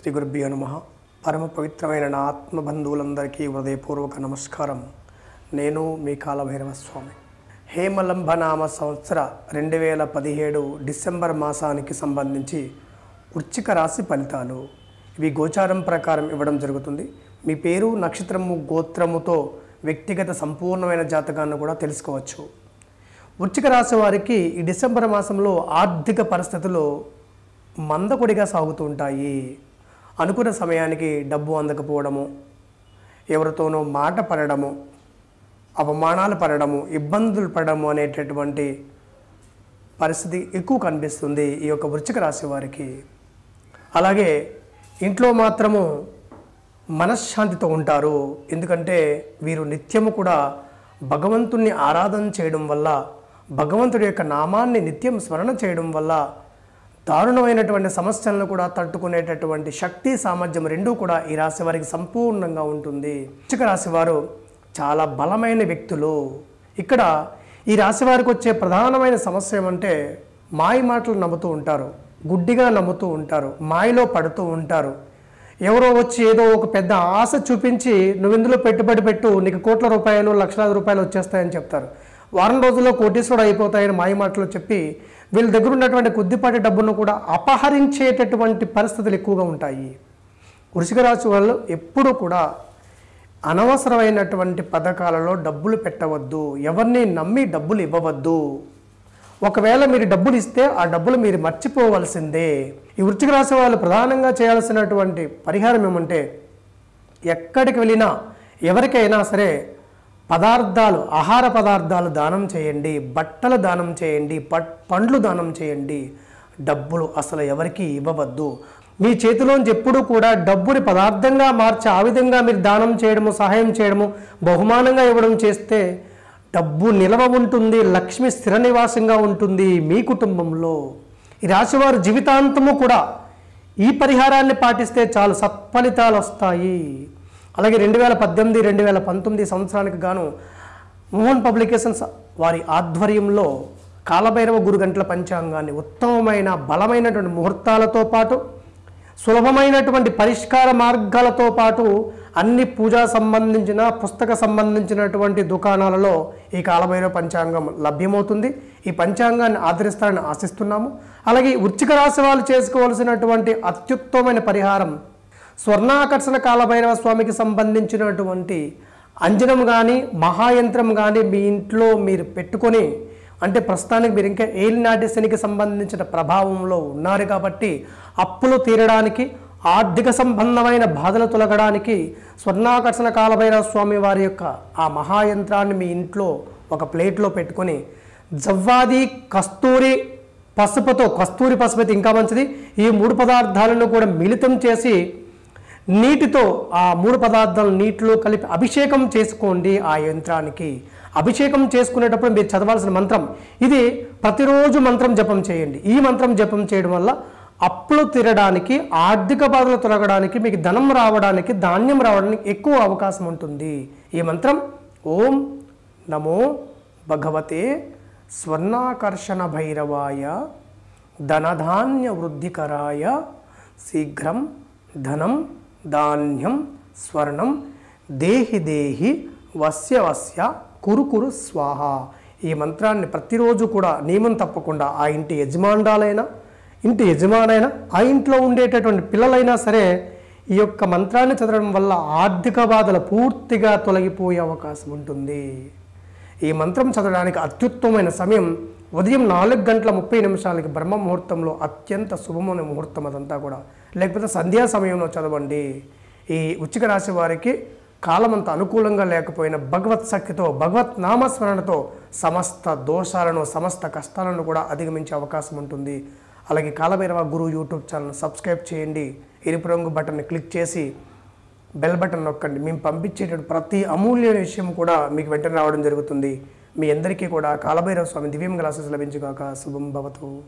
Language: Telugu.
శ్రీ గురుభ్యో నమ. పరమ పవిత్రమైన నా ఆత్మబంధువులందరికీ హృదయపూర్వక నమస్కారం. నేను మీ కాలభైరవ స్వామి హేమలంబనామ సంవత్సర రెండు వేల పదిహేడు డిసెంబర్ మాసానికి సంబంధించి వృచ్చిక రాశి ఫలితాలు. ఇవి గోచారం ప్రకారం ఇవ్వడం జరుగుతుంది. మీ పేరు నక్షత్రము గోత్రముతో వ్యక్తిగత సంపూర్ణమైన జాతకాన్ని కూడా తెలుసుకోవచ్చు. వృచ్చిక రాశి వారికి ఈ డిసెంబర్ మాసంలో ఆర్థిక పరిస్థితులు మందకొడిగా సాగుతూ ఉంటాయి. అనుకున్న సమయానికి డబ్బు అందకపోవడము ఎవరితోనో మాట పడడము అవమానాలు పడడము ఇబ్బందులు పడడము అనేటటువంటి పరిస్థితి ఎక్కువ కనిపిస్తుంది ఈ యొక్క వృచ్చిక రాశి వారికి. అలాగే ఇంట్లో మాత్రము మనశ్శాంతితో ఉంటారు. ఎందుకంటే వీరు నిత్యము కూడా భగవంతుణ్ణి ఆరాధన చేయడం వల్ల భగవంతుడి యొక్క నామాన్ని నిత్యం స్మరణ చేయడం వల్ల దారుణమైనటువంటి సమస్యలను కూడా తట్టుకునేటటువంటి శక్తి సామర్థ్యం రెండూ కూడా ఈ రాశి వారికి సంపూర్ణంగా ఉంటుంది. వృశ్చిక రాశి వారు చాలా బలమైన వ్యక్తులు. ఇక్కడ ఈ రాశి వారికి వచ్చే ప్రధానమైన సమస్య ఏమంటే మాయ మాటలు నమ్ముతూ ఉంటారు గుడ్డిగా నమ్ముతూ ఉంటారు మాయలో పడుతూ ఉంటారు. ఎవరో వచ్చి ఏదో ఒక పెద్ద ఆశ చూపించి నువ్వు ఇందులో పెట్టుబడి పెట్టు నీకు కోట్ల రూపాయలు లక్షలాది రూపాయలు వచ్చేస్తాయని చెప్తారు. వారం రోజుల్లో కోటీశ్వరుడు అయిపోతాయని మాయ మాటలు చెప్పి వీళ్ళ దగ్గర ఉన్నటువంటి కొద్దిపాటి డబ్బును కూడా అపహరించేటటువంటి పరిస్థితులు ఎక్కువగా ఉంటాయి. వృషిక రాశి వాళ్ళు ఎప్పుడూ కూడా అనవసరమైనటువంటి పథకాలలో డబ్బులు పెట్టవద్దు. ఎవరిని నమ్మి డబ్బులు ఇవ్వవద్దు. ఒకవేళ మీరు డబ్బులు ఇస్తే ఆ డబ్బులు మీరు మర్చిపోవలసిందే. ఈ వృత్తిక రాశి వాళ్ళు ప్రధానంగా చేయాల్సినటువంటి పరిహారం ఏమంటే ఎక్కడికి వెళ్ళినా ఎవరికైనా సరే పదార్థాలు ఆహార పదార్థాలు దానం చేయండి బట్టలు దానం చేయండి పట్ పండ్లు దానం చేయండి. డబ్బులు అసలు ఎవరికి ఇవ్వవద్దు. మీ చేతిలోంచి ఎప్పుడూ కూడా డబ్బుని పదార్థంగా మార్చి ఆ విధంగా మీరు దానం చేయడము సహాయం చేయడము బహుమానంగా ఇవ్వడం చేస్తే డబ్బు నిలవ ఉంటుంది లక్ష్మి స్థిర నివాసంగా ఉంటుంది మీ కుటుంబంలో. ఈ రాశివారు జీవితాంతము కూడా ఈ పరిహారాన్ని పాటిస్తే చాలు సత్ఫలితాలు వస్తాయి. అలాగే రెండు వేల పద్దెనిమిది రెండు వేల పంతొమ్మిది సంవత్సరానికి గాను మోహన్ పబ్లికేషన్స్ వారి ఆధ్వర్యంలో కాలభైరవ గురుగంటల పంచాంగాన్ని ఉత్తమమైన బలమైనటువంటి ముహూర్తాలతో పాటు సులభమైనటువంటి పరిష్కార మార్గాలతో పాటు అన్ని పూజా సంబంధించిన పుస్తక సంబంధించినటువంటి దుకాణాలలో ఈ కాలభైరవ పంచాంగం లభ్యమవుతుంది. ఈ పంచాంగాన్ని ఆదరిస్తారని ఆశిస్తున్నాము. అలాగే ఈ రాశి వాళ్ళు చేసుకోవాల్సినటువంటి అత్యుత్తమైన పరిహారం స్వర్ణాకర్షణ కాలభైరవ స్వామికి సంబంధించినటువంటి అంజనం కానీ మహాయంత్రం కానీ మీ ఇంట్లో మీరు పెట్టుకొని అంటే ప్రస్తుతానికి మీరు ఇంకా ఏలినాటి శనికి సంబంధించిన ప్రభావంలో ఉన్నారు కాబట్టి అప్పులు తీరడానికి ఆర్థిక సంబంధమైన బాధలు తొలగడానికి స్వర్ణాకర్షణ కాలభైరవ స్వామి వారి యొక్క ఆ మహాయంత్రాన్ని మీ ఇంట్లో ఒక ప్లేట్లో పెట్టుకొని జవ్వాది కస్తూరి పసుపుతో కస్తూరి పసుపు అయితే ఇంకా మంచిది. ఈ మూడు పదార్థాలను కూడా మిళితం చేసి నీటితో ఆ మూడు పదార్థాలు నీటిలో కలిపి అభిషేకం చేసుకోండి ఆ యంత్రానికి. అభిషేకం చేసుకునేటప్పుడు మీరు చదవాల్సిన మంత్రం ఇది ప్రతిరోజు మంత్రం జపం చేయండి. ఈ మంత్రం జపం చేయడం వల్ల అప్పులు తిరగడానికి ఆర్థిక బాధలు తొలగడానికి మీకు ధనం రావడానికి ధాన్యం రావడానికి ఎక్కువ అవకాశం ఉంటుంది. ఈ మంత్రం ఓం నమో భగవతే స్వర్ణాకర్షణ భైరవాయ ధనధాన్య వృద్ధికరాయ శీఘ్రం ధనం ధాన్యం స్వర్ణం దేహి దేహి వస్య వస్య కురు కురు స్వాహ. ఈ మంత్రాన్ని ప్రతిరోజు కూడా నియమం తప్పకుండా ఆ ఇంటి యజమానురాలైనా ఇంటి యజమానైనా ఆ ఇంట్లో ఉండేటటువంటి పిల్లలైనా సరే ఈ యొక్క మంత్రాన్ని చదవడం వల్ల ఆర్థిక బాధలు పూర్తిగా తొలగిపోయే అవకాశం ఉంటుంది. ఈ మంత్రం చదవడానికి అత్యుత్తమైన సమయం ఉదయం నాలుగు గంటల ముప్పై నిమిషాలకి బ్రహ్మ ముహూర్తంలో అత్యంత శుభమైన ముహూర్తం అదంతా కూడా. లేకపోతే సంధ్యా సమయంలో చదవండి. ఈ ఉచ్చిక రాశి వారికి కాలం అంత అనుకూలంగా లేకపోయిన భగవత్ శక్తితో భగవత్ నామస్మరణతో సమస్త దోషాలను సమస్త కష్టాలను కూడా అధిగమించే అవకాశం ఉంటుంది. అలాగే Kalabhairava Guru YouTube channel subscribe చేయండి. ఎరుపు రంగు బటన్ని క్లిక్ చేసి బెల్ బటన్ నొక్కండి. మేము పంపించేటటువంటి ప్రతి అమూల్యమైన విషయం కూడా మీకు వెంటనే రావడం జరుగుతుంది. మీ అందరికీ కూడా కాలభైరవ స్వామి దివ్యం గ్లాసెస్ లభించుగాక. శుభం భవతు.